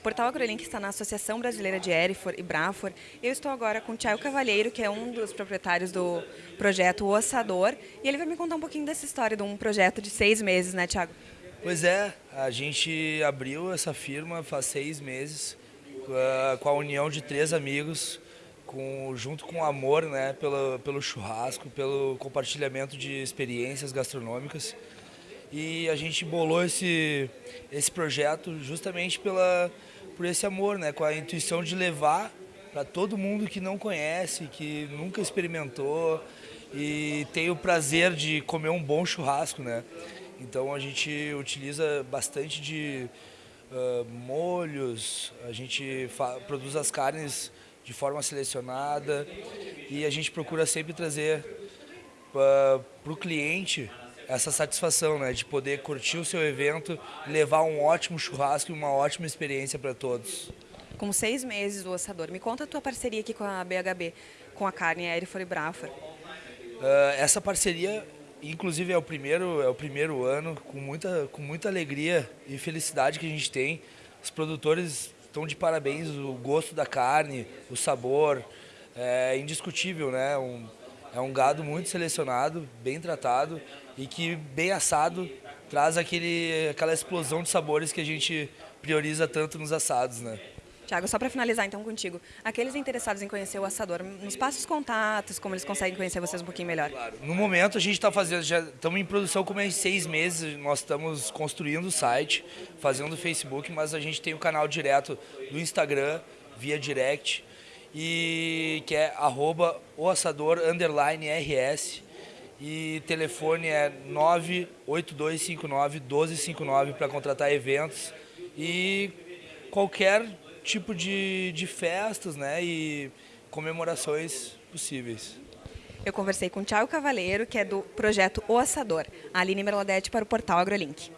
O portal AgroLink está na Associação Brasileira de Erifor e Brafor. Eu estou agora com o Tiago Cavalheiro, que é um dos proprietários do projeto Ossador. E ele vai me contar um pouquinho dessa história de um projeto de seis meses, né, Tiago? Pois é, a gente abriu essa firma faz seis meses com a união de três amigos com, junto com o amor né, pelo, pelo churrasco, pelo compartilhamento de experiências gastronômicas. E a gente bolou esse, esse projeto justamente pela, por esse amor, né? com a intuição de levar para todo mundo que não conhece, que nunca experimentou e tem o prazer de comer um bom churrasco. Né? Então a gente utiliza bastante de uh, molhos, a gente produz as carnes de forma selecionada e a gente procura sempre trazer uh, para o cliente essa satisfação, né, de poder curtir o seu evento, levar um ótimo churrasco e uma ótima experiência para todos. Com seis meses do ossador, me conta a tua parceria aqui com a BHB, com a carne Erifor e Brafor. Uh, essa parceria, inclusive, é o primeiro, é o primeiro ano, com muita, com muita alegria e felicidade que a gente tem. Os produtores estão de parabéns, o gosto da carne, o sabor, é indiscutível, né? Um, é um gado muito selecionado, bem tratado e que bem assado traz aquele, aquela explosão de sabores que a gente prioriza tanto nos assados, né? Tiago, só para finalizar então contigo, aqueles interessados em conhecer o assador, nos passa os contatos, como eles conseguem conhecer vocês um pouquinho melhor. Claro. No momento a gente está fazendo, já estamos em produção como em seis meses, nós estamos construindo o site, fazendo o Facebook, mas a gente tem o canal direto do Instagram, via direct, e que é arroba RS e telefone é 98259 1259 para contratar eventos e qualquer tipo de, de festas né, e comemorações possíveis. Eu conversei com o Thiago Cavaleiro, que é do projeto O Assador, a Aline Merladete para o portal AgroLink.